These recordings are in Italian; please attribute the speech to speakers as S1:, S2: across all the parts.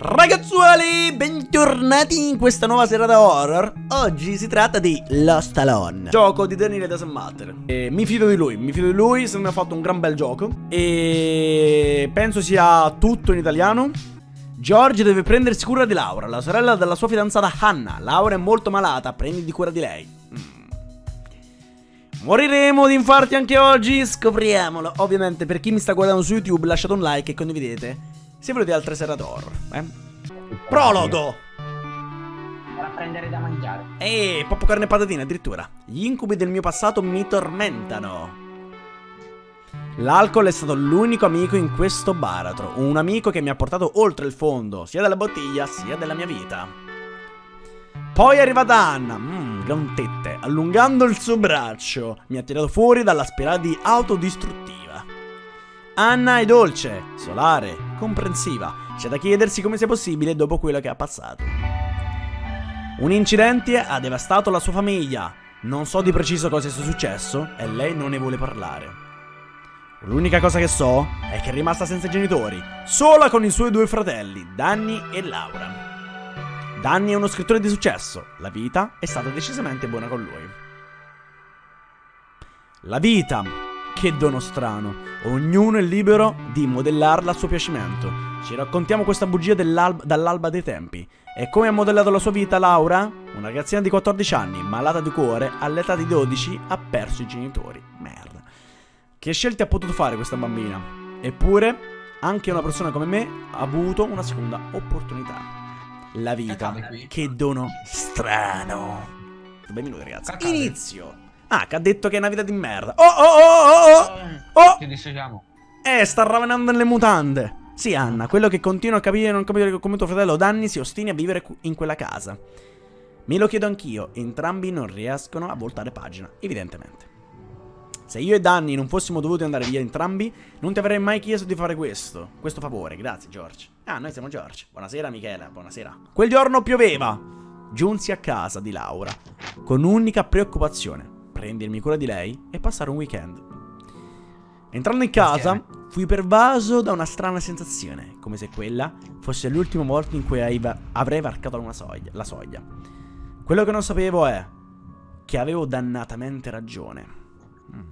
S1: Ragazzuoli, bentornati in questa nuova serata horror. Oggi si tratta di Lost Alone. Gioco di Daniele Doesn't Matter e Mi fido di lui, mi fido di lui, se mi ha fatto un gran bel gioco. E penso sia tutto in italiano. George deve prendersi cura di Laura, la sorella della sua fidanzata Hannah. Laura è molto malata, prenditi cura di lei. Mm. Moriremo di infarti anche oggi? Scopriamolo. Ovviamente per chi mi sta guardando su YouTube lasciate un like e condividete se volete altre serate horror, eh? Prologo!
S2: Per prendere da mangiare.
S1: Ehi, poppo carne e patatine addirittura. Gli incubi del mio passato mi tormentano. L'alcol è stato l'unico amico in questo baratro. Un amico che mi ha portato oltre il fondo, sia della bottiglia sia della mia vita. Poi è arrivata Anna, mmm, gran tette, allungando il suo braccio. Mi ha tirato fuori dalla spirale di autodistruttiva. Anna è dolce, solare, comprensiva. C'è da chiedersi come sia possibile dopo quello che ha passato. Un incidente ha devastato la sua famiglia. Non so di preciso cosa sia successo e lei non ne vuole parlare. L'unica cosa che so è che è rimasta senza genitori, sola con i suoi due fratelli, Danny e Laura. Danny è uno scrittore di successo, la vita è stata decisamente buona con lui. La vita che dono strano. Ognuno è libero di modellarla a suo piacimento. Ci raccontiamo questa bugia dall'alba dei tempi. E come ha modellato la sua vita Laura? Una ragazzina di 14 anni, malata di cuore, all'età di 12 ha perso i genitori. Merda. Che scelte ha potuto fare questa bambina? Eppure, anche una persona come me ha avuto una seconda opportunità. La vita. Che dono strano. Due minuti ragazzi. Inizio. Ah, che ha detto che è una vita di merda. Oh, oh, oh, oh, oh! oh!
S2: Ci dissociamo.
S1: Eh, sta ravenando nelle mutande. Sì, Anna, quello che continuo a capire e non capire come tuo fratello Danny si ostini a vivere in quella casa. Me lo chiedo anch'io, entrambi non riescono a voltare pagina, evidentemente. Se io e Danny non fossimo dovuti andare via entrambi, non ti avrei mai chiesto di fare questo. Questo favore, grazie George. Ah, noi siamo George. Buonasera Michela, buonasera. Quel giorno pioveva. Giunsi a casa di Laura, con unica preoccupazione prendermi cura di lei e passare un weekend. Entrando in casa, fui pervaso da una strana sensazione, come se quella fosse l'ultima volta in cui avrei varcato soglia, la soglia. Quello che non sapevo è che avevo dannatamente ragione. Mm.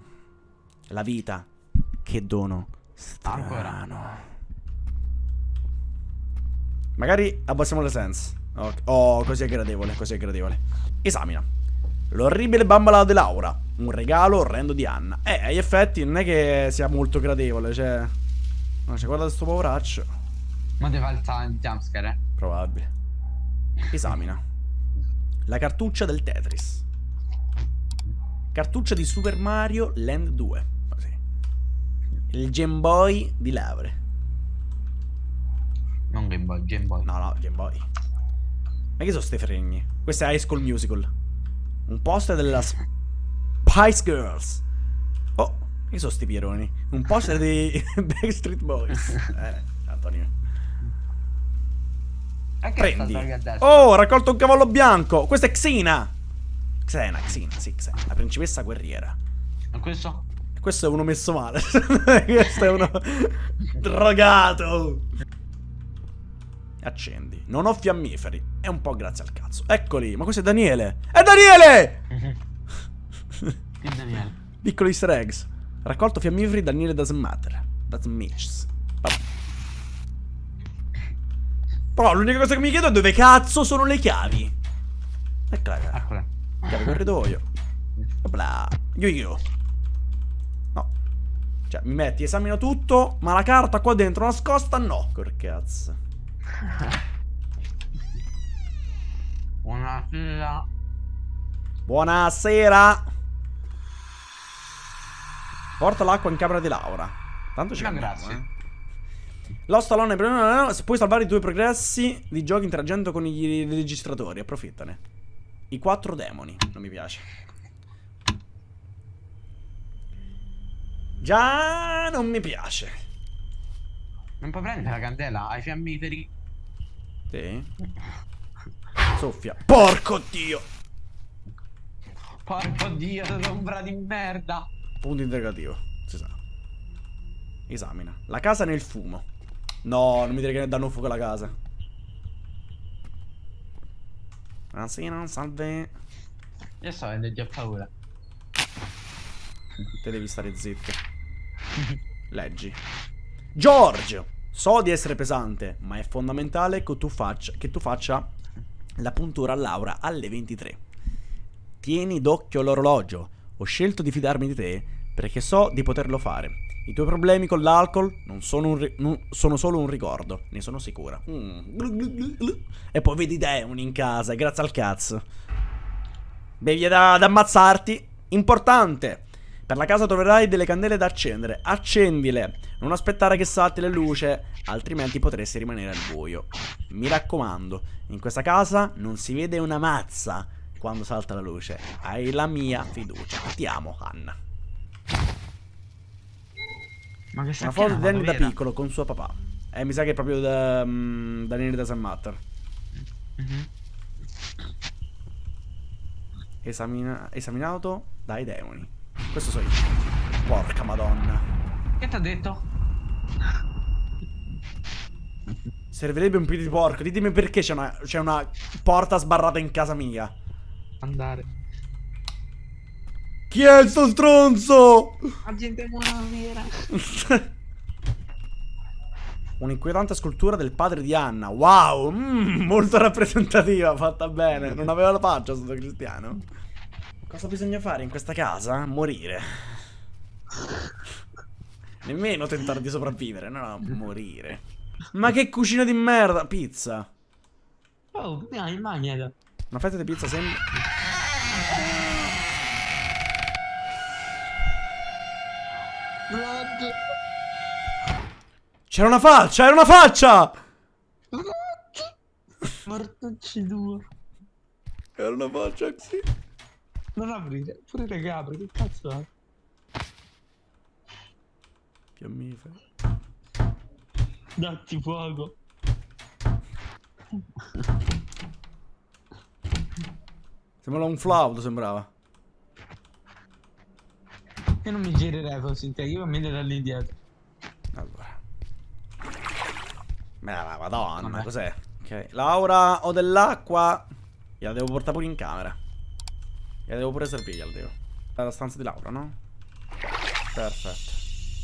S1: La vita, che dono strano. Magari abbassiamo le sense. Oh, così è gradevole, così è gradevole. Esamina. L'orribile bambola di Laura. Un regalo orrendo di Anna. Eh, agli effetti non è che sia molto gradevole, cioè... Ma cioè, guarda questo poveraccio.
S2: Ma deve alzare il jumpscare, eh?
S1: Probabile. Esamina. La cartuccia del Tetris. Cartuccia di Super Mario Land 2. Così. Il Game Boy di Laure.
S2: Non Game Boy, Game Boy.
S1: No, no, Game Boy. Ma che sono ste fregni? Questo è High School Musical. Un poster della Spice Girls. Oh, che sono sti pieroni? Un poster di Backstreet Boys. Eh, Antonio. Prendi. Oh, ho raccolto un cavallo bianco. Questa è Xena. Xena, Xena, sì, Xena. La principessa guerriera.
S2: E questo?
S1: Questo è uno messo male. questo è uno drogato. Accendi. Non ho fiammiferi. È un po' grazie al cazzo. Eccoli. Ma questo è Daniele. È Daniele!
S2: Che Daniele?
S1: Piccoli easter eggs. Raccolto fiammiferi Daniele doesn't matter. Doesn't mix. Però l'unica cosa che mi chiedo è dove cazzo sono le chiavi. Eccola qua.
S2: Eccola.
S1: Chiave corridoio. Bla. Io io. No. Cioè, mi metti, esamino tutto, ma la carta qua dentro nascosta no. Cor cazzo.
S2: Buonasera.
S1: Buonasera. Porta l'acqua in camera di Laura. Tanto ci
S2: no, grazie. Eh.
S1: Lost Alone puoi salvare i tuoi progressi di giochi interagendo con i registratori. Approfittane. I quattro demoni. Non mi piace. Già non mi piace.
S2: Non puoi prendere la candela ai fiammiferi.
S1: Sì. Soffia. Porco dio.
S2: Porco dio, ombra di merda.
S1: Punto interrogativo. Si sa. Esamina. La casa nel fumo. No, non mi dire che ne danno fuoco alla casa. Buonasera, salve.
S2: Io sto avendo già paura.
S1: Te devi stare zitto. Leggi. George! So di essere pesante, ma è fondamentale che tu faccia, che tu faccia la puntura a Laura alle 23. Tieni d'occhio l'orologio. Ho scelto di fidarmi di te perché so di poterlo fare. I tuoi problemi con l'alcol non sono, un non- sono solo un ricordo, ne sono sicura. Mm. E poi vedi demoni in casa, grazie al cazzo. Bevi da, ad ammazzarti. Importante. Per la casa troverai delle candele da accendere. Accendile. Non aspettare che salti la luce, altrimenti potresti rimanere al buio. Mi raccomando, in questa casa non si vede una mazza quando salta la luce. Hai la mia fiducia. Ti amo, Anna.
S2: Ma che
S1: Una foto di Danny da piccolo con suo papà. Eh, mi sa che è proprio da, mm, Danny Doesn't Matter.
S2: Mhm.
S1: Esamina- esaminato dai demoni. Questo so io. Porca madonna.
S2: Che ti ha detto?
S1: Servirebbe un piede di porco. Ditemi perché c'è una, c'è una porta sbarrata in casa mia.
S2: Andare.
S1: Chi è sto stronzo?
S2: Agente buonasera.
S1: Un'inquietante scultura del padre di Anna. Wow, mm, molto rappresentativa, fatta bene. Non aveva la faccia sotto cristiano. Cosa bisogna fare in questa casa? Morire. Nemmeno tentare di sopravvivere, no, no, morire. Ma che cucina di merda! Pizza.
S2: Oh, dai, mangiala.
S1: Una fetta di pizza sembra...
S2: Blood.
S1: C'era una faccia, era una faccia!
S2: Mortucci due.
S1: Era una faccia così.
S2: Non aprire, pure le capre, che cazzo è?
S1: Fiammifero.
S2: Datti fuoco.
S1: Sembrava un flauto, sembrava.
S2: Io non mi girerei in te, io mi da lì dietro.
S1: Allora. Ma la madonna, cos'è? Ok. Laura, ho dell'acqua. Gliela devo portare pure in camera. Gliela devo pure servire, gliela devo. Alla stanza di Laura, no? Perfetto.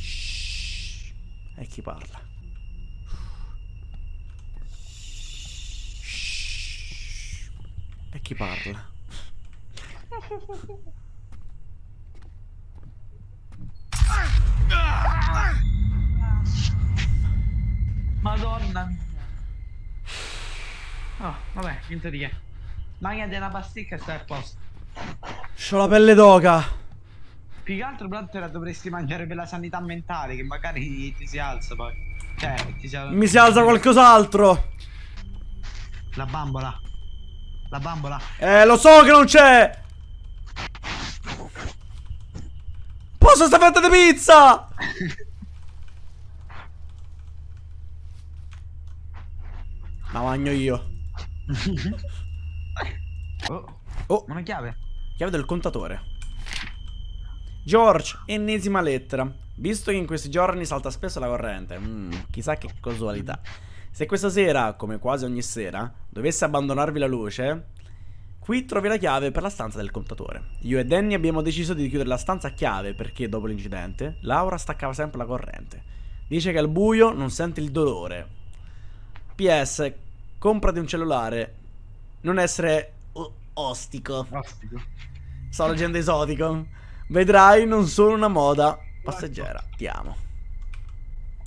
S1: Shhh. E chi parla? Shhh. E chi parla?
S2: Madonna mia. Oh, vabbè, niente di che. Magna della pasticca e stai a posto.
S1: C'ho la pelle d'oca.
S2: Più che altro però te la dovresti mangiare per la sanità mentale, che magari ti si alza poi. Cioè, ti si alza.
S1: Mi si alza qualcos'altro.
S2: La bambola. La bambola.
S1: Eh, lo so che non c'è! Posso sta fetta di pizza! La mangio io.
S2: Oh,
S1: Oh,
S2: una chiave.
S1: Chiave del contatore. George, ennesima lettera. Visto che in questi giorni salta spesso la corrente, mm, chissà che casualità. Se questa sera, come quasi ogni sera, dovesse abbandonarvi la luce, qui trovi la chiave per la stanza del contatore. Io e Danny abbiamo deciso di chiudere la stanza a chiave perché, dopo l'incidente, Laura staccava sempre la corrente. Dice che al buio non sente il dolore. PS, comprati un cellulare. Non essere o- ostico.
S2: Ostico.
S1: Sto leggendo esotico. Vedrai, non sono una moda passeggera. Ti amo.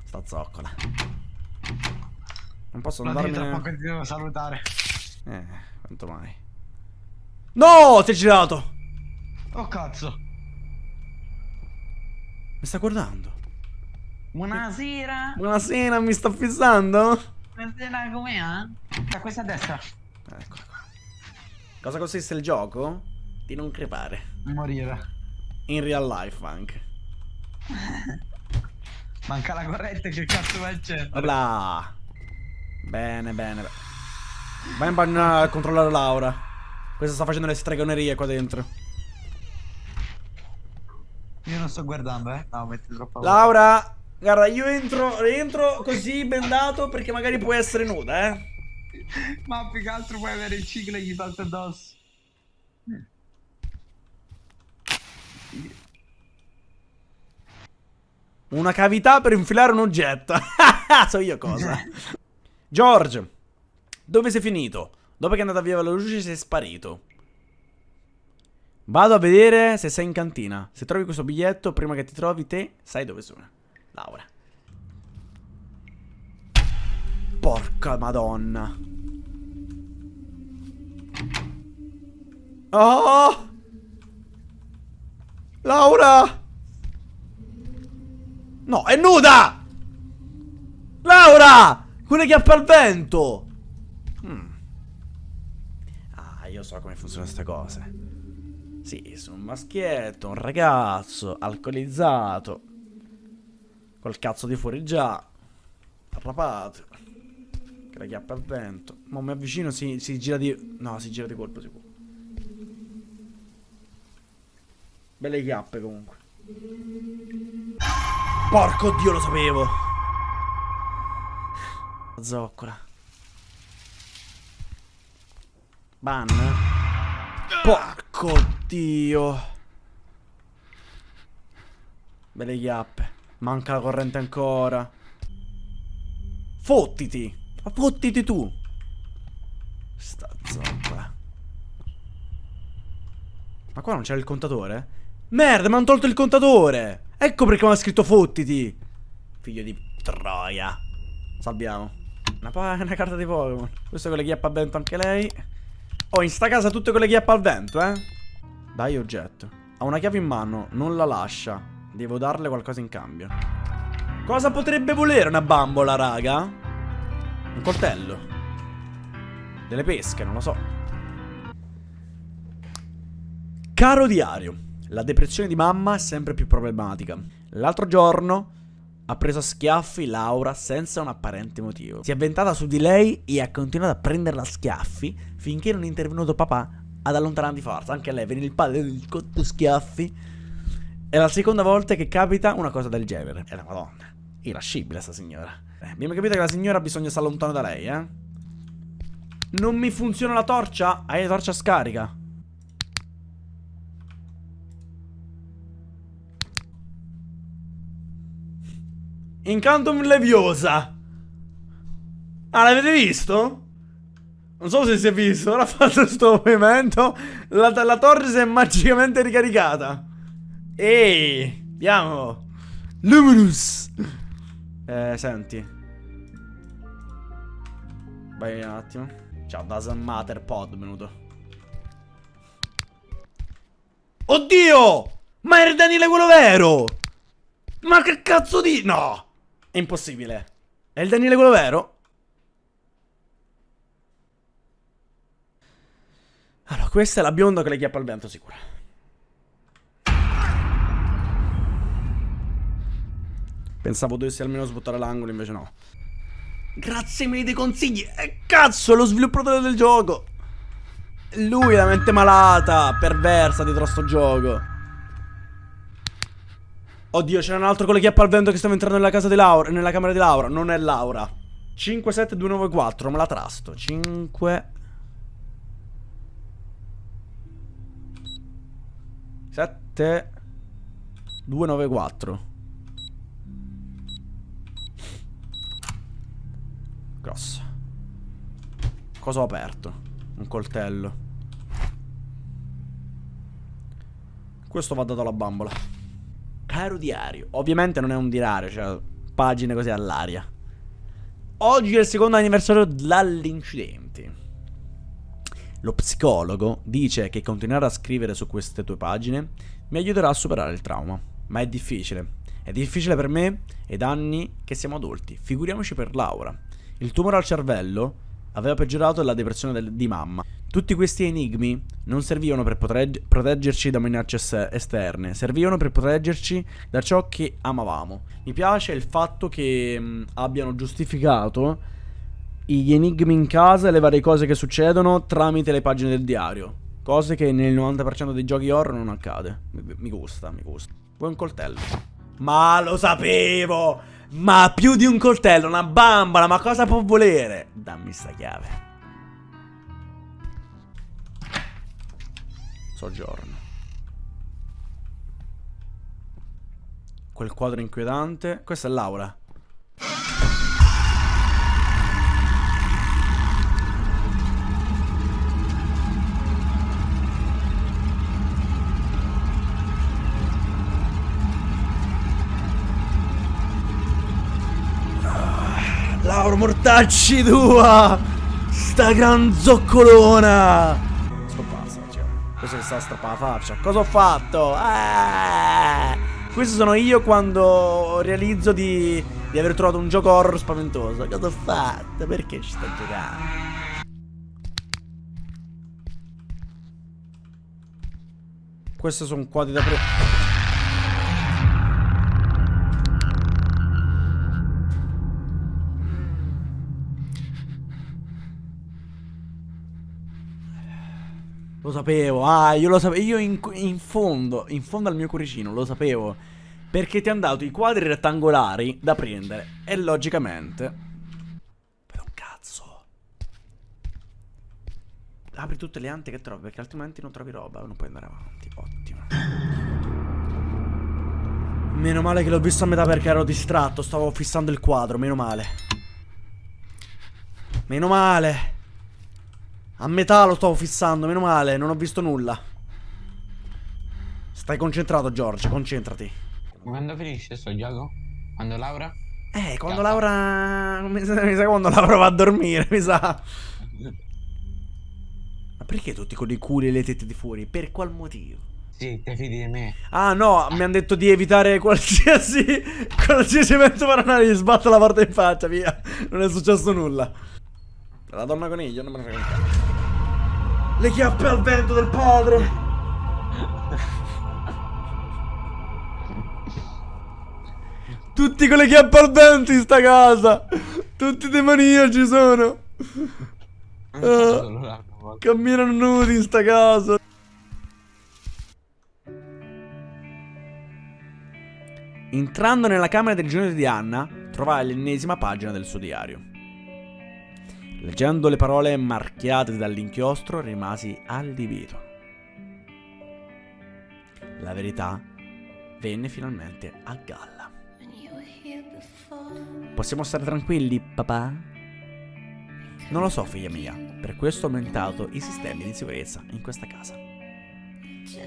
S1: Sta zoccola. Non posso
S2: troppo
S1: andarmene.
S2: che ti devo salutare.
S1: Eh, quanto mai. No, ti hai girato.
S2: Oh cazzo.
S1: Mi sta guardando.
S2: Buonasera.
S1: Buonasera, mi sta fissando?
S2: Buonasera, com'è? eh? Da questa a destra.
S1: Eccola qua. Cosa consiste il gioco? Di non crepare.
S2: Morire.
S1: In real life anche.
S2: Manca la corrente, che cazzo vai a accendere?
S1: Opla. Bene, bene. bene. Vai in bagno a controllare Laura. Questa sta facendo le stregonerie qua dentro.
S2: Io non sto guardando, eh. No, metti troppo
S1: Laura, guarda, io entro, entro così bendato perché magari può essere nuda, eh.
S2: Ma più che altro puoi avere il ciclo e gli salta addosso.
S1: Una cavità per infilare un oggetto. so io cosa. George, dove sei finito? Dopo che è andata via la luce sei sparito. Vado a vedere se sei in cantina. Se trovi questo biglietto, prima che ti trovi te, sai dove sono. Laura. Porca madonna. Oh! Laura! No, è nuda! Laura! Quelle che appa al vento! Hmm. Ah, io so come funzionano queste cose. Sì, sono un maschietto, un ragazzo, alcolizzato. Col cazzo di fuori già. Arrapato. Che la chiappa al vento. Ma mi avvicino, si, si gira di... No, si gira di colpo sicuro. Belle chiappe comunque. Porco dio, lo sapevo. Zoccola. Ban. Porco dio. Belle chiappe. Manca la corrente ancora. Fottiti. Ma fottiti tu. Sta zoccola. Ma qua non c'era il contatore? Merda, mi hanno tolto il contatore. Ecco perché mi ha scritto fottiti. Figlio di troia. Salviamo. Una, una carta di Pokémon. Questo con le chiappe al vento anche lei. Oh, in sta casa tutte con le chiappe al vento, eh. Dai oggetto. Ha una chiave in mano, non la lascia. Devo darle qualcosa in cambio. Cosa potrebbe volere una bambola, raga? Un coltello. Delle pesche, non lo so. Caro diario. La depressione di mamma è sempre più problematica. L'altro giorno ha preso a schiaffi Laura senza un apparente motivo. Si è avventata su di lei e ha continuato a prenderla a schiaffi finché non è intervenuto papà ad allontanare di forza. Anche lei, viene il padre del cotto schiaffi. È la seconda volta che capita una cosa del genere. È la madonna. Irascibile sta signora. Eh, abbiamo capito che la signora di stare lontano da lei, eh? Non mi funziona la torcia? Hai la torcia scarica? Incantum Leviosa. Ah, l'avete visto? Non so se si è visto, ora ha fatto questo movimento. La, la torre si è magicamente ricaricata. Ehi, andiamo. Luminous. Eh, senti. Vai un attimo. Ciao, doesn't matter pod venuto. Oddio! Ma era Daniele quello vero! Ma che cazzo di... No! È impossibile. È il Daniele quello vero? Allora, questa è la bionda che le chiappa al vento, sicura. Pensavo dovessi almeno sbuttare l'angolo, invece no. Grazie mille dei consigli. E cazzo, lo sviluppatore del gioco. Lui è la mente malata, perversa dietro a sto gioco. Oddio, c'era un altro con le chiappe al vento che stava entrando nella casa di Laura. Nella camera di Laura. Non è Laura. 5, 7, 2, 9, 4. Me la trasto. 5. 7. 2, 9, 4. Grossa. Cosa ho aperto? Un coltello. Questo va dato alla bambola. Caro diario. Ovviamente non è un diario, cioè pagine così all'aria. Oggi è il secondo anniversario dall'incidente. Lo psicologo dice che continuare a scrivere su queste tue pagine mi aiuterà a superare il trauma. Ma è difficile. È difficile per me ed anni che siamo adulti. Figuriamoci per Laura. Il tumore al cervello aveva peggiorato la depressione del, di mamma. Tutti questi enigmi non servivano per proteggerci da minacce esterne, servivano per proteggerci da ciò che amavamo. Mi piace il fatto che mh, abbiano giustificato gli enigmi in casa e le varie cose che succedono tramite le pagine del diario. Cose che nel 90% dei giochi horror non accade. Mi, mi gusta, mi gusta. Vuoi un coltello? Ma lo sapevo! Ma più di un coltello, una bambola, ma cosa può volere? Dammi sta chiave. Soggiorno. Quel quadro inquietante. Questa è l'aula. Laura Mortacci tua! Sta gran zoccolona! Scomparsa, cioè. Questo che sta strappa la faccia. Cosa ho fatto? Eh! Questo sono io quando realizzo di, di aver trovato un gioco horror spaventoso. Cosa ho fatto? Perché ci sto giocando? Questi sono quadri da pre... Lo sapevo, ah, io lo sapevo, io in, in, fondo, in fondo al mio cuoricino lo sapevo. Perché ti hanno dato i quadri rettangolari da prendere. E logicamente... Per un cazzo. Apri tutte le ante che trovi, perché altrimenti non trovi roba, non puoi andare avanti. Ottimo. Meno male che l'ho visto a metà perché ero distratto, stavo fissando il quadro, meno male. Meno male. A metà lo stavo fissando, meno male, non ho visto nulla. Stai concentrato, George, concentrati.
S2: Quando finisce sto gioco? Quando Laura?
S1: Eh, quando Cazzo. Laura... Mi sa, mi sa quando Laura va a dormire, mi sa. Ma perché tutti con i culi e le tette di fuori? Per qual motivo?
S2: Sì, te fidi di me.
S1: Ah no, mi hanno detto di evitare qualsiasi qualsiasi evento paranormale, gli sbatto la porta in faccia, via. Non è successo nulla. La donna coniglio non me ne frega un cazzo. Le chiappe al vento del padre. Tutti con le chiappe al vento in sta casa. Tutti demoniaci sono. Uh, camminano nudi in sta casa. Entrando nella camera del genere di Anna, trovai l'ennesima pagina del suo diario. Leggendo le parole marchiate dall'inchiostro rimasi allibito. La verità venne finalmente a galla. Possiamo stare tranquilli, papà? Non lo so, figlia mia. Per questo ho aumentato i sistemi di sicurezza in questa casa.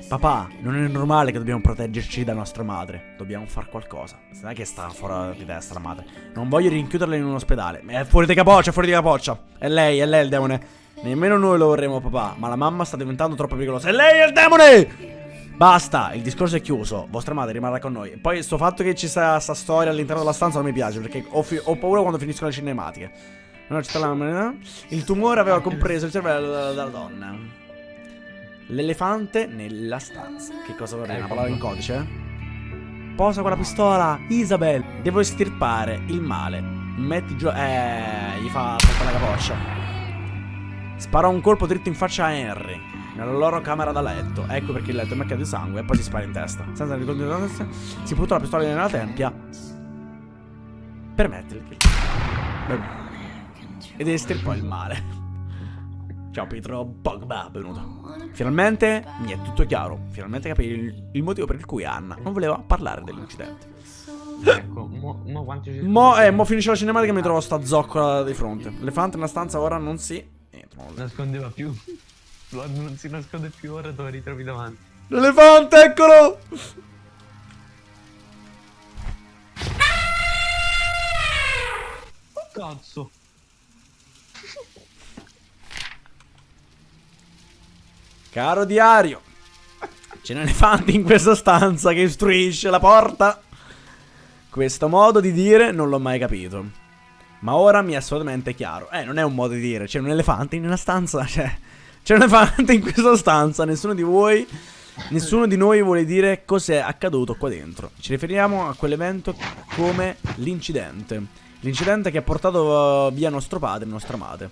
S1: Papà, non è normale che dobbiamo proteggerci da nostra madre. Dobbiamo fare qualcosa. Non è che sta fuori di testa la madre. Non voglio rinchiuderla in un ospedale. È fuori di capoccia, è fuori di capoccia. È lei, è lei il demone. Nemmeno noi lo vorremmo, papà. Ma la mamma sta diventando troppo pericolosa. È lei il demone! Basta, il discorso è chiuso. Vostra madre rimarrà con noi. Poi, sto fatto che ci sia sta storia all'interno della stanza non mi piace. Perché ho, ho paura quando finiscono le cinematiche. No, la... Il tumore aveva compreso il cervello della donna. L'elefante nella stanza. Che cosa vorrei? Una parola in codice? Posa quella pistola, Isabel. Devo estirpare il male. Metti giù. Eh, gli fa attaccare la capoccia. Spara un colpo dritto in faccia a Henry. Nella loro camera da letto. Ecco perché il letto è macchiato di sangue e poi si spara in testa. Senza ricordo si butta la pistola nella tempia. Per kill. Ed estirpò il male. Ciao Pietro Pogba, benvenuto. Finalmente mi è tutto chiaro. Finalmente capire il, il motivo per il cui Anna non voleva parlare dell'incidente.
S2: Ecco, mo, mo quanti ci
S1: Mo, eh, mo finisce la cinematica e mi trovo sta zoccola di fronte. L'elefante nella stanza ora non si...
S2: Non nascondeva più. Non si nasconde più, ora lo ritrovi davanti.
S1: L'elefante, eccolo!
S2: Oh cazzo!
S1: Caro diario, c'è un elefante in questa stanza che istruisce la porta. Questo modo di dire non l'ho mai capito. Ma ora mi è assolutamente chiaro. Eh, non è un modo di dire, c'è un elefante in una stanza, cioè... C'è un elefante in questa stanza, nessuno di voi... Nessuno di noi vuole dire cos'è accaduto qua dentro. Ci riferiamo a quell'evento come l'incidente. L'incidente che ha portato via nostro padre e nostra madre.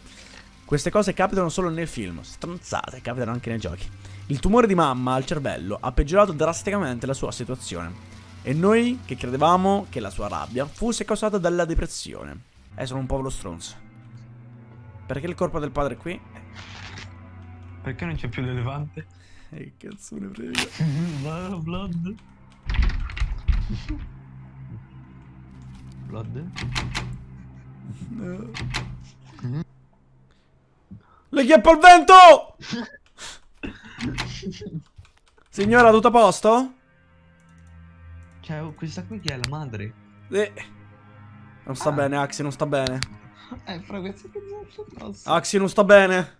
S1: Queste cose capitano solo nel film, stronzate, capitano anche nei giochi. Il tumore di mamma al cervello ha peggiorato drasticamente la sua situazione. E noi che credevamo che la sua rabbia fosse causata dalla depressione. Eh, sono un povero stronzo. Perché il corpo del padre è qui?
S2: Perché non c'è più l'elefante?
S1: E che cazzo ne frega.
S2: Ma Blood. Blood?
S1: No. Le chiappa al vento! Signora, tutto a posto?
S2: Cioè, oh, questa qui che è la madre?
S1: Eh. Non sta
S2: Ah.
S1: bene, Axi, non sta bene.
S2: Eh, fra questa che addosso.
S1: Axi, non sta bene.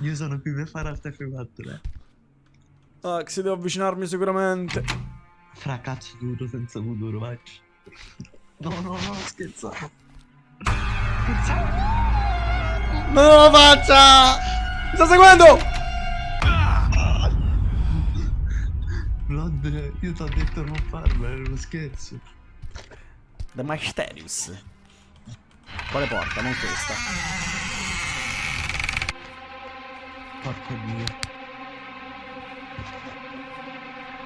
S2: Io sono qui per fare altre F4, eh.
S1: Axi, devo avvicinarmi sicuramente.
S2: Fra cazzo duro senza futuro, vai. No, no, no, scherzavo. Scherzavo.
S1: Non lo faccia! Mi sta seguendo!
S2: Blood, io ti ho detto non farlo, era uno scherzo.
S1: The Mysterious. Quale porta? Non questa.
S2: Porco dio.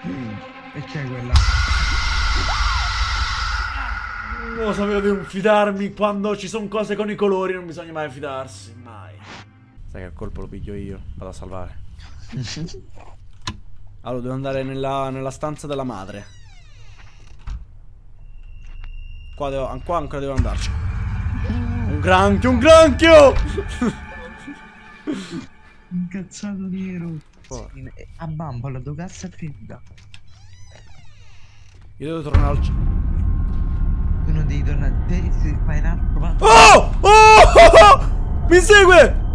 S2: Mm, E c'è quella?
S1: Non lo sapevo di fidarmi quando ci sono cose con i colori, non bisogna mai fidarsi, mai. Sai che il colpo lo piglio io, vado a salvare. Allora, devo andare nella, nella stanza della madre. Qua, devo, qua ancora devo andarci. Un granchio, un granchio!
S2: Incazzato nero.
S1: Porca.
S2: Sì, eh, A bambola, dove cazzo è finita?
S1: Io devo tornare al...
S2: devi tornare. Te se fai in arco, va.
S1: Oh! Oh! oh, oh! Mi segue!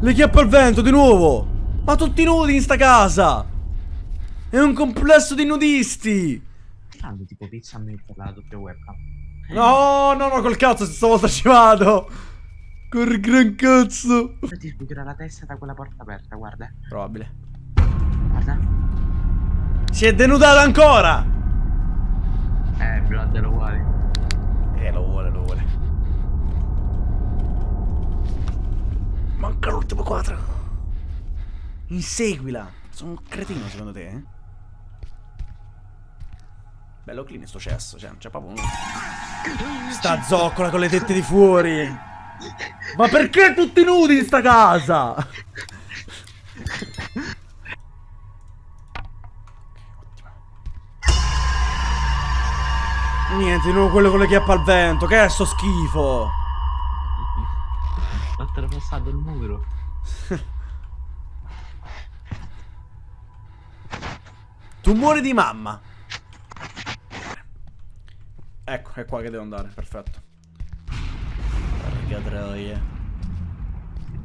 S1: Le chiappa al vento di nuovo! Ma tutti nudi in sta casa! È un complesso di nudisti!
S2: Fanno tipo pizza a metterla la doppia webcam.
S1: No, no, no, col cazzo, stavolta ci vado! Col gran cazzo!
S2: Ti sbucherà la testa da quella porta aperta, guarda.
S1: Probabile.
S2: Guarda.
S1: Si è denudata ancora!
S2: Eh, Blood è uguale.
S1: Eh, lo vuole, lo vuole. Manca l'ultimo quadro. Inseguila. Sono un cretino secondo te, eh? Bello clean sto cesso, cioè non c'è proprio nulla. Sta zoccola con le tette di fuori. Ma perché tutti nudi in sta casa? Niente, di nuovo quello con le chiappe al vento. Che è sto schifo?
S2: Ho trapassato il muro.
S1: Tumore di mamma. Ecco, è qua che devo andare, perfetto. Porca troia.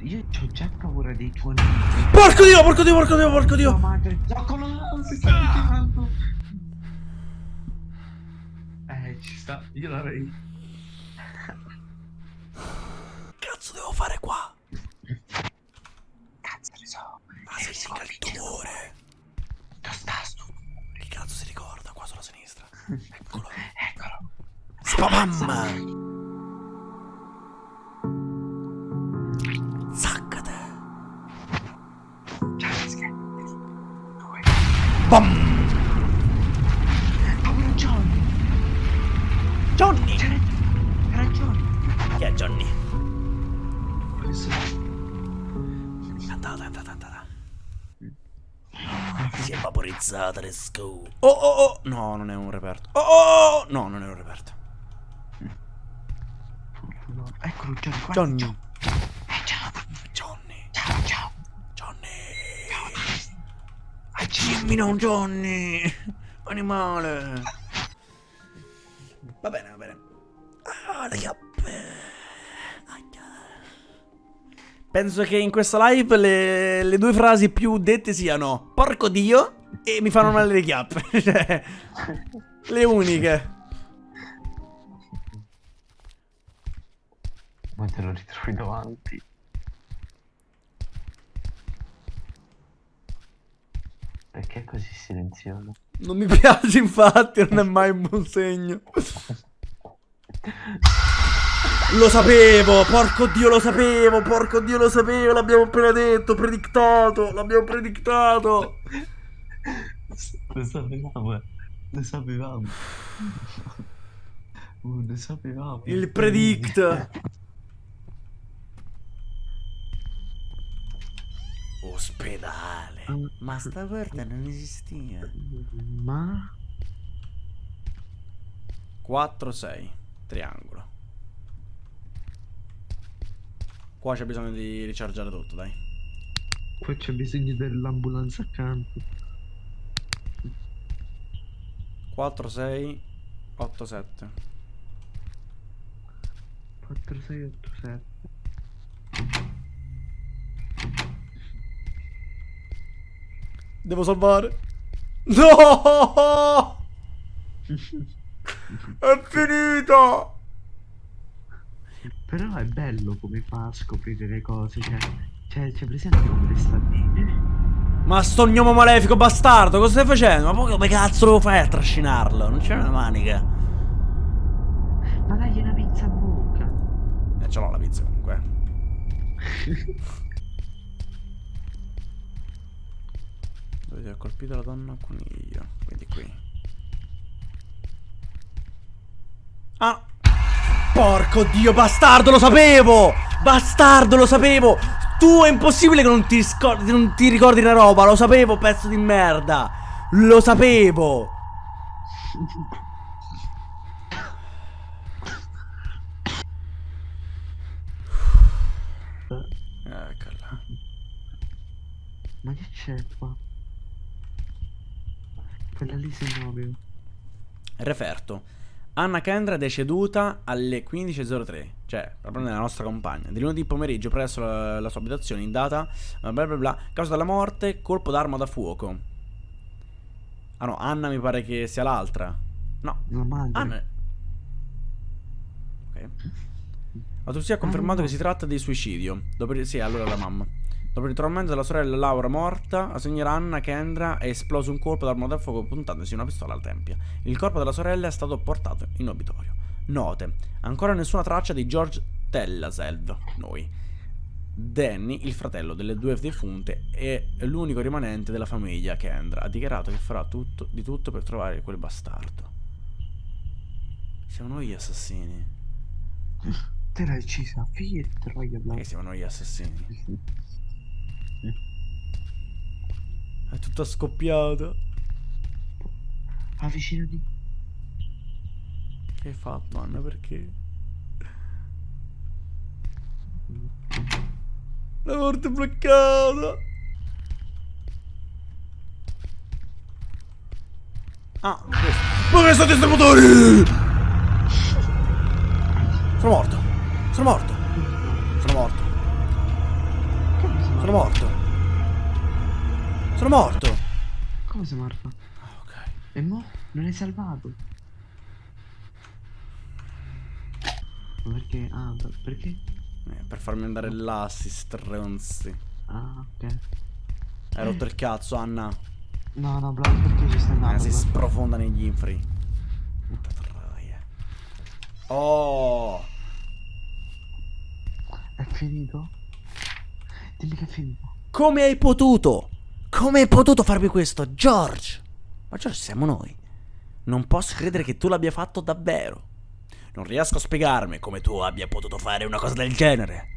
S2: Io ho già paura dei tuoi nemici.
S1: Porco dio, porco dio, porco dio, porco
S2: Dio
S1: dio.
S2: madre, zoccolo, si sta avvicinando. Eh, ci sta, io l'avrei.
S1: Cazzo devo fare qua?
S2: Cazzo ne so.
S1: Ah, si indica il tumore.
S2: Dove sta sto?
S1: Che cazzo si ricorda? Qua sulla sinistra. Eccolo.
S2: Eccolo.
S1: Spamam! Zaccate!
S2: Ciao. Due.
S1: Bam!
S2: Johnny! C'era era Johnny.
S1: Chi è Johnny?
S2: Questo
S1: Andata, andata, andata. Si è vaporizzata, let's go. Oh, oh, oh! No, non è un reperto. Oh, oh, oh! No, non è un reperto.
S2: no. Eccolo Johnny, guarda.
S1: Johnny.
S2: Eh, ciao.
S1: Johnny.
S2: Ciao, ciao.
S1: Johnny. Dimmi non Johnny. Animale. Va bene, va bene. Ah. Aia. Penso che in questa live le, le due frasi più dette siano Porco Dio e mi fanno male le chiappe. Cioè, le uniche.
S2: Ma te lo ritrovi davanti. Perché è così silenzioso?
S1: Non mi piace infatti, non è mai un buon segno. Lo sapevo, porco dio lo sapevo, porco dio lo sapevo, l'abbiamo appena detto, predictato, l'abbiamo predictato.
S2: Lo sapevamo, eh. Lo sapevamo. Uh, lo sapevamo.
S1: Il predict. Pedale. Ma sta porta non esisteva.
S2: Ma...
S1: 4-6. Triangolo. Qua c'è bisogno di richargiare tutto, dai.
S2: Qua c'è bisogno dell'ambulanza accanto.
S1: 4, 6, 8, 7.
S2: 4, 6, 8, 7.
S1: Devo salvare. No! È finita!
S2: Però è bello come fa a scoprire le cose, cioè... Cioè, c'è presente come sta lì?
S1: Ma sto gnomo malefico bastardo, cosa stai facendo? Ma poi come cazzo lo fai a trascinarlo? Non c'è una manica.
S2: Ma dai una pizza a bocca.
S1: Eh, ce l'ho la pizza comunque. Dove ha colpito la donna coniglio? Quindi qui. Ah! Porco dio, bastardo, lo sapevo! Bastardo, lo sapevo! Tu è impossibile che non ti, non ti ricordi una roba, lo sapevo, pezzo di merda! Lo sapevo! Eccola.
S2: Ma che c'è qua? Quella lì se muove.
S1: Referto. Anna Kendra è deceduta alle 15.03, cioè proprio nella nostra compagna, di lunedì pomeriggio presso la, la sua abitazione in data bla bla bla, causa della morte, colpo d'arma da fuoco. Ah no, Anna mi pare che sia l'altra. No,
S2: La madre.
S1: Anna... Ok. L'autopsia ha confermato
S2: no.
S1: che si tratta di suicidio. Dopo, sì, allora la mamma. Dopo il ritrovamento della sorella Laura morta, la signora Anna Kendra è esploso un colpo d'arma da fuoco puntandosi una pistola alla tempia. Il corpo della sorella è stato portato in obitorio. Note. Ancora nessuna traccia di George Tellaselv, noi. Danny, il fratello delle due defunte, è l'unico rimanente della famiglia Kendra. Ha dichiarato che farà tutto, di tutto per trovare quel bastardo. Siamo noi gli assassini.
S2: Te l'hai uccisa, figlia di troia.
S1: Che siamo noi gli assassini. È tutta scoppiata.
S2: Avvicinati.
S1: Che hai fatto, Anna? Perché? La porta è bloccata. Ah, questo. Ma che sono distributori? Sono morto. Sono morto. Sono morto. Sono
S2: morto?
S1: Sono morto.
S2: Come sei morto?
S1: Ah, ok.
S2: E mo? Non hai salvato? Ma perché? Ah, per- perché?
S1: Eh, per farmi andare là, sti stronzi.
S2: Ah, ok.
S1: Hai rotto il cazzo, Anna.
S2: No, no, bla, perché ci stai andando?
S1: Eh, si sprofonda negli infri. Puta troia. Oh!
S2: È finito? Dimmi che finito.
S1: Come hai potuto? Come hai potuto farmi questo, George? Ma George siamo noi. Non posso credere che tu l'abbia fatto davvero. Non riesco a spiegarmi come tu abbia potuto fare una cosa del genere.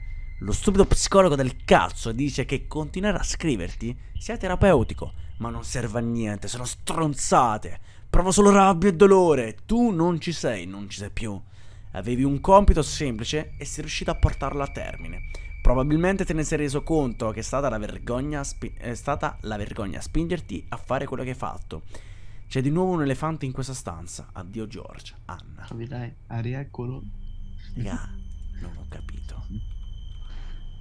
S1: Lo stupido psicologo del cazzo dice che continuare a scriverti sia terapeutico, ma non serve a niente, sono stronzate. Provo solo rabbia e dolore. Tu non ci sei, non ci sei più. Avevi un compito semplice e sei riuscito a portarlo a termine. Probabilmente te ne sei reso conto che è stata la vergogna, è stata la vergogna a spingerti a fare quello che hai fatto. C'è di nuovo un elefante in questa stanza. Addio George, Anna.
S2: Capirai? Ari, eccolo.
S1: Raga, non ho capito.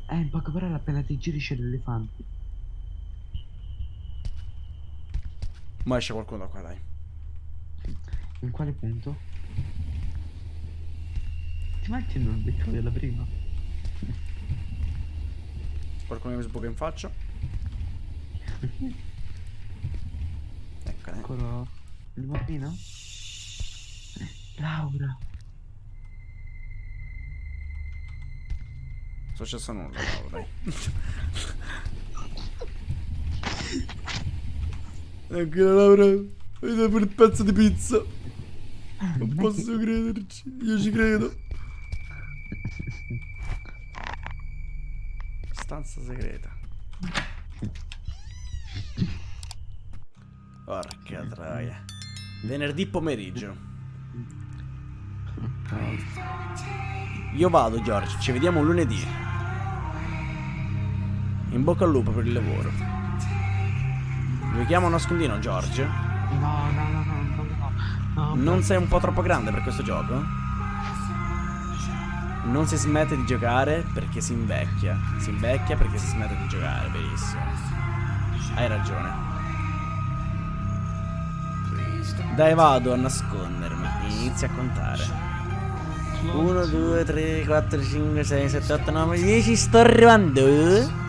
S2: Eh, in poche parole appena ti giri c'è l'elefante.
S1: Ma esce qualcuno da qua, dai.
S2: In quale punto? Ti metti un becco della prima?
S1: Qualcuno mi sbuca in faccia. Ecco, eh.
S2: Eccolo. Il bambino? Laura.
S1: Non è successo nulla, bravo, dai. Anche la Laura. Vedi per il pezzo di pizza. Non posso crederci. Io ci credo. stanza segreta. Porca troia. Venerdì pomeriggio. Io vado, George. Ci vediamo lunedì. In bocca al lupo per il lavoro. Giochiamo a nascondino, George?
S2: No, no, no, no, no.
S1: Non sei un po' troppo grande per questo gioco? Non si smette di giocare perché si invecchia. Si invecchia perché si smette di giocare, benissimo. Hai ragione. Dai, vado a nascondermi. Inizia a contare. 1, 2, 3, 4, 5, 6, 7, 8, 9, 10. Sto arrivando.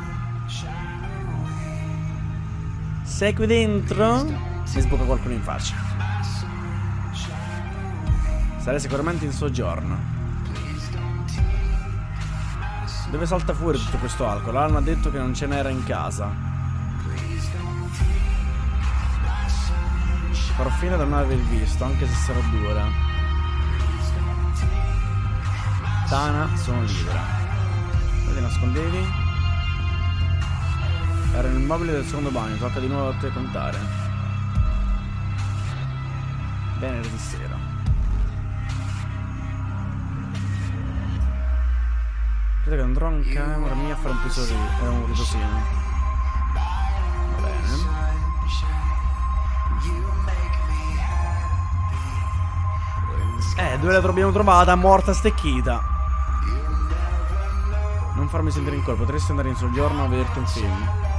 S1: Sei qui dentro? Mi sbocca qualcuno in faccia. Sarei sicuramente in soggiorno. Dove salta fuori tutto questo alcol? Alan ha detto che non ce n'era in casa. Farò finta di non aver visto, anche se sarà dura. Tana, sono libera. Dove ti nascondevi? Era nel mobile del secondo bagno, tocca di nuovo a te contare. Venerdì sera. Credo che andrò in camera mia a fare un pisotino. Era un riposino. Va bene. Eh, dove la abbiamo trovata? Morta stecchita. Non farmi sentire in colpa, potresti andare in soggiorno a vederti un film.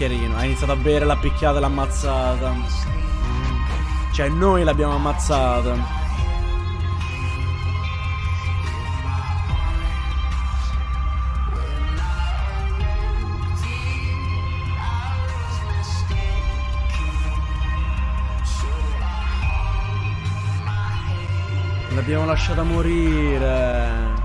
S1: Bicchierino. Ha iniziato a bere, l'ha picchiata e l'ha ammazzata. Cioè, noi l'abbiamo ammazzata. L'abbiamo lasciata morire.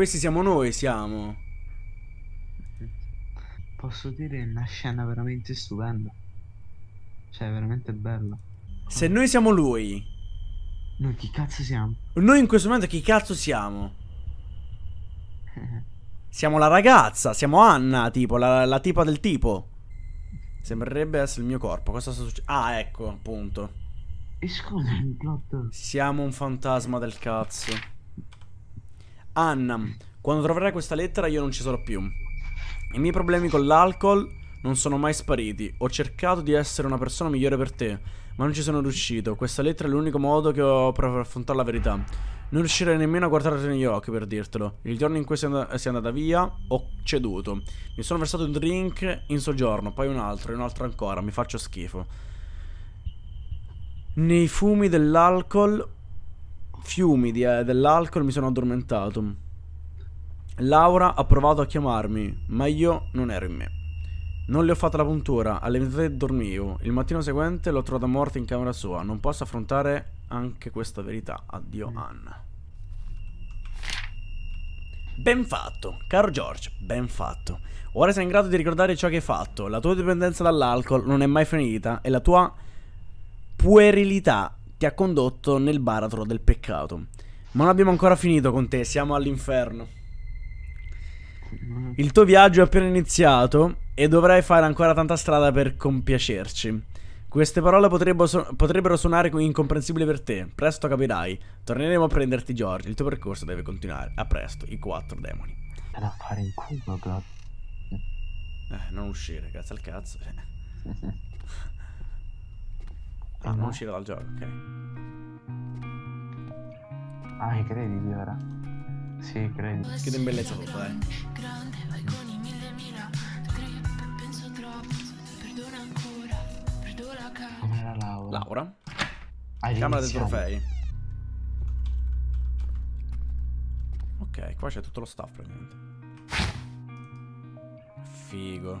S1: Questi siamo noi, siamo.
S2: Posso dire una scena veramente stupenda. Cioè, veramente bella.
S1: Se noi siamo lui,
S2: Noi chi cazzo siamo?
S1: noi in questo momento chi cazzo siamo? Siamo la ragazza, siamo Anna, tipo, la, la tipa del tipo. Sembrerebbe essere il mio corpo. Cosa sta succedendo? Ah, ecco, appunto.
S2: E scusa, il plot.
S1: Siamo un fantasma del cazzo. Anna, quando troverai questa lettera io non ci sarò più. I miei problemi con l'alcol non sono mai spariti. Ho cercato di essere una persona migliore per te, ma non ci sono riuscito. Questa lettera è l'unico modo che ho per affrontare la verità. Non riuscirei nemmeno a guardarti negli occhi per dirtelo. Il giorno in cui sei, and- sei andata via, ho ceduto. Mi sono versato un drink in soggiorno, poi un altro, e un altro ancora. Mi faccio schifo. Nei fumi dell'alcol fiumi di, eh, dell'alcol mi sono addormentato. Laura ha provato a chiamarmi, ma io non ero in me. Non le ho fatto la puntura, alle metà dormivo. Il mattino seguente l'ho trovata morta in camera sua. Non posso affrontare anche questa verità. Addio, Anna. Ben fatto, caro George, ben fatto. Ora sei in grado di ricordare ciò che hai fatto. La tua dipendenza dall'alcol non è mai finita e la tua puerilità ti ha condotto nel baratro del peccato. Ma non abbiamo ancora finito con te, siamo all'inferno. Il tuo viaggio è appena iniziato e dovrai fare ancora tanta strada per compiacerci. Queste parole potrebbero, su- potrebbero suonare incomprensibili per te. Presto capirai. Torneremo a prenderti, George. Il tuo percorso deve continuare. A presto, i quattro demoni.
S2: Vado a fare in culo, plot.
S1: Eh, non uscire, grazie al cazzo. Eh. Ah,
S2: Eh,
S1: non
S2: no.
S1: uscire dal gioco, ok.
S2: Ah, mi credi ora? Sì, credi.
S1: Chiudo in bellezza tutto, dai.
S3: grande, vai con i mille mila Grip, penso troppo, perdona ancora, perdo la cara
S2: Com'era Laura?
S1: Laura. Camera dei trofei. Ok, qua c'è tutto lo staff praticamente. Figo.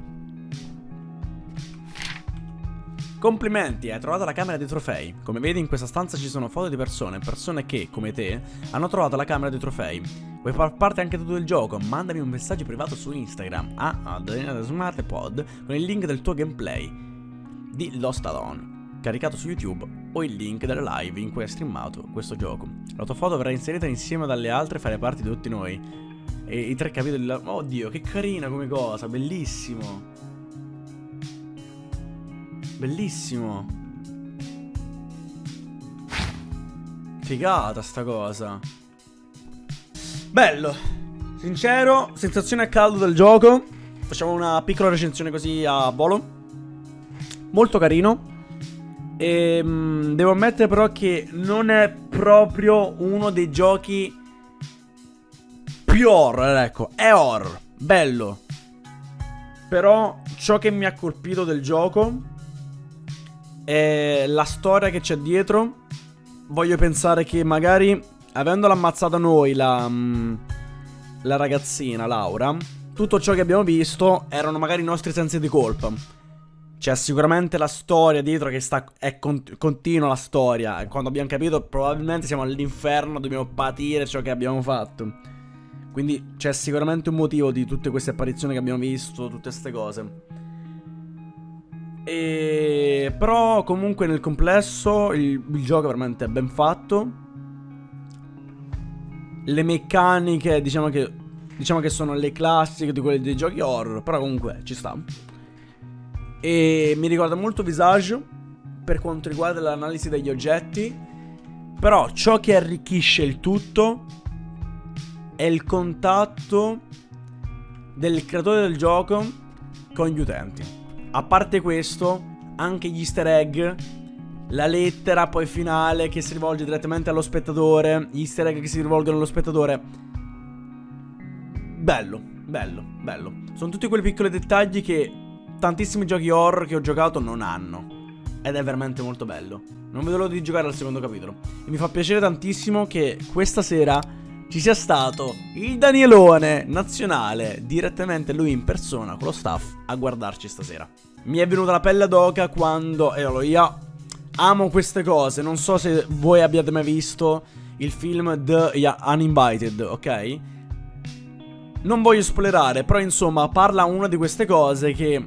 S1: Complimenti, hai trovato la camera dei trofei. Come vedi in questa stanza ci sono foto di persone, persone che, come te, hanno trovato la camera dei trofei. Vuoi far parte anche tu del gioco? Mandami un messaggio privato su Instagram a AdrianoSmartPod con il link del tuo gameplay di Lost Alone, caricato su YouTube o il link delle live in cui hai streamato questo gioco. La tua foto verrà inserita insieme dalle altre e farai parte di tutti noi. E i tre capitoli. Oddio, che carina come cosa, bellissimo. Bellissimo. Figata sta cosa. Bello. Sincero, sensazione a caldo del gioco. Facciamo una piccola recensione così a volo. Molto carino. E devo ammettere però che non è proprio uno dei giochi più horror, ecco. È horror. Bello. Però ciò che mi ha colpito del gioco è la storia che c'è dietro. Voglio pensare che magari, avendola ammazzata noi, la, mm, la ragazzina Laura, tutto ciò che abbiamo visto erano magari i nostri sensi di colpa. C'è sicuramente la storia dietro che sta, è con- continua la storia. E quando abbiamo capito, probabilmente siamo all'inferno, dobbiamo patire ciò che abbiamo fatto. Quindi c'è sicuramente un motivo di tutte queste apparizioni che abbiamo visto, tutte queste cose. E... Però comunque nel complesso il, il gioco è veramente ben fatto. Le meccaniche diciamo che, diciamo che sono le classiche di quelle dei giochi horror, però comunque ci sta. E mi ricorda molto Visage per quanto riguarda l'analisi degli oggetti. Però ciò che arricchisce il tutto è il contatto del creatore del gioco con gli utenti. A parte questo, anche gli easter egg, la lettera poi finale che si rivolge direttamente allo spettatore, gli easter egg che si rivolgono allo spettatore. Bello, bello, bello. Sono tutti quei piccoli dettagli che tantissimi giochi horror che ho giocato non hanno. Ed è veramente molto bello. Non vedo l'ora di giocare al secondo capitolo. E mi fa piacere tantissimo che questa sera ci sia stato il Danielone nazionale, direttamente lui in persona con lo staff a guardarci stasera. Mi è venuta la pelle d'oca quando, e allora io amo queste cose, non so se voi abbiate mai visto il film The Uninvited, ok? Non voglio spoilerare, però insomma parla una di queste cose che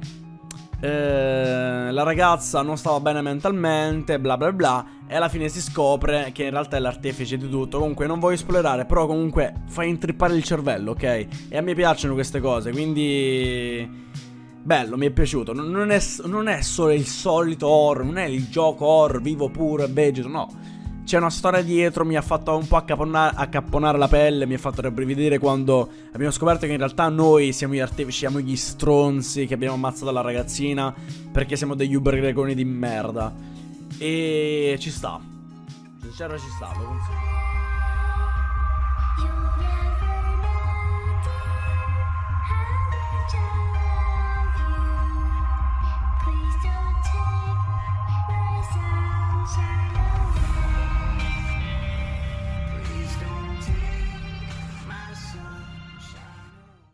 S1: eh, la ragazza non stava bene mentalmente, bla bla bla, e alla fine si scopre che in realtà è l'artefice di tutto. Comunque non voglio spoilerare, però comunque fa intrippare il cervello, ok? E a me piacciono queste cose, quindi... Bello, mi è piaciuto. Non è, non è solo il solito horror, non è il gioco horror vivo puro e vegeto, no. C'è una storia dietro, mi ha fatto un po' accapponare, accapponare la pelle, mi ha fatto rabbrividire quando abbiamo scoperto che in realtà noi siamo gli artefici, siamo gli stronzi che abbiamo ammazzato la ragazzina perché siamo degli uber gregoni di merda. E ci sta. Sincero ci sta, lo consiglio.